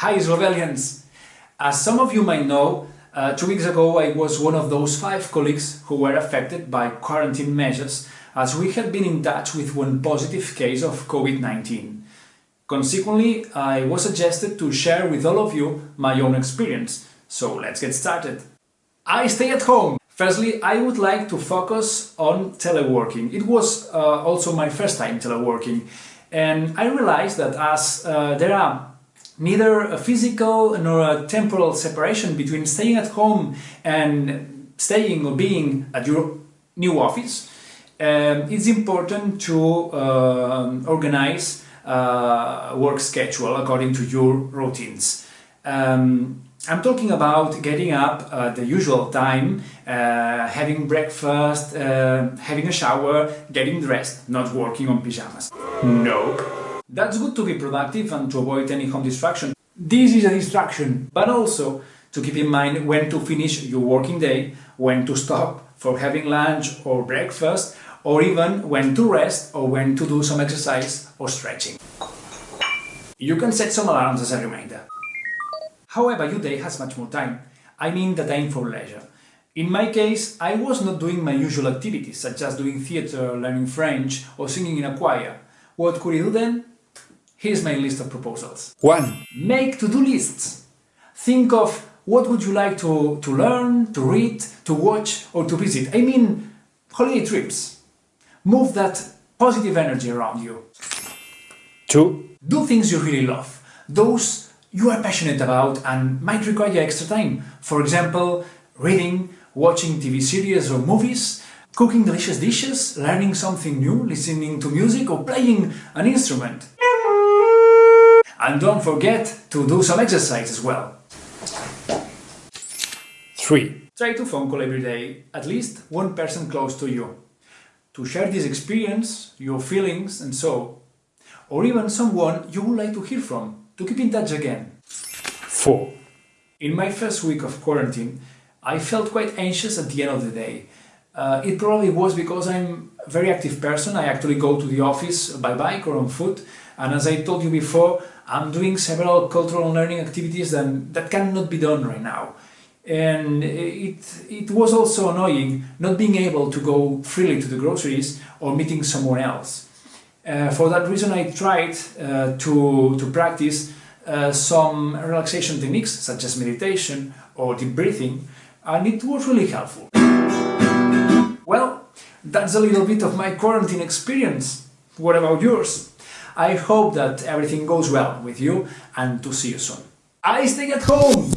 Hi Slovelians! As some of you might know, uh, two weeks ago I was one of those five colleagues who were affected by quarantine measures as we had been in touch with one positive case of COVID-19. Consequently, I was suggested to share with all of you my own experience, so let's get started. I stay at home! Firstly, I would like to focus on teleworking. It was uh, also my first time teleworking and I realized that as uh, there are neither a physical nor a temporal separation between staying at home and staying or being at your new office, um, it's important to uh, organize work schedule according to your routines. Um, I'm talking about getting up at the usual time, uh, having breakfast, uh, having a shower, getting dressed, not working on pyjamas. Nope. That's good to be productive and to avoid any home distraction. This is a distraction, but also to keep in mind when to finish your working day, when to stop for having lunch or breakfast, or even when to rest or when to do some exercise or stretching. You can set some alarms as a reminder. However, your day has much more time. I mean the time for leisure. In my case, I was not doing my usual activities, such as doing theatre, learning French or singing in a choir. What could I do then? Here's my list of proposals. 1. Make to-do lists. Think of what would you like to, to learn, to read, to watch or to visit. I mean, holiday trips. Move that positive energy around you. 2. Do things you really love. Those you are passionate about and might require extra time. For example, reading, watching TV series or movies, cooking delicious dishes, learning something new, listening to music or playing an instrument. And don't forget to do some exercise as well. 3. Try to phone call every day at least one person close to you to share this experience, your feelings and so, or even someone you would like to hear from, to keep in touch again. 4. In my first week of quarantine, I felt quite anxious at the end of the day. Uh, it probably was because I'm very active person, I actually go to the office by bike or on foot, and as I told you before, I'm doing several cultural learning activities that, that cannot be done right now. And it, it was also annoying not being able to go freely to the groceries or meeting someone else. Uh, for that reason I tried uh, to, to practice uh, some relaxation techniques such as meditation or deep breathing and it was really helpful. That's a little bit of my quarantine experience. What about yours? I hope that everything goes well with you and to see you soon. I stay at home!